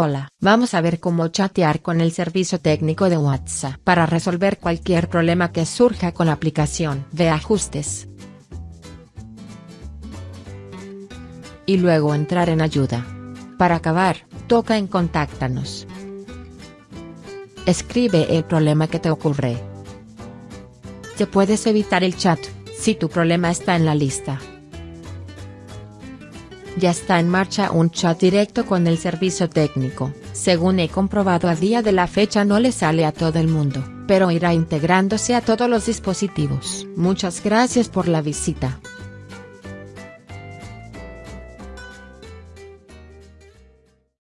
Hola, vamos a ver cómo chatear con el servicio técnico de WhatsApp para resolver cualquier problema que surja con la aplicación. Ve ajustes. Y luego entrar en ayuda. Para acabar, toca en contáctanos. Escribe el problema que te ocurre. Te puedes evitar el chat, si tu problema está en la lista ya está en marcha un chat directo con el servicio técnico, según he comprobado a día de la fecha no le sale a todo el mundo, pero irá integrándose a todos los dispositivos. Muchas gracias por la visita.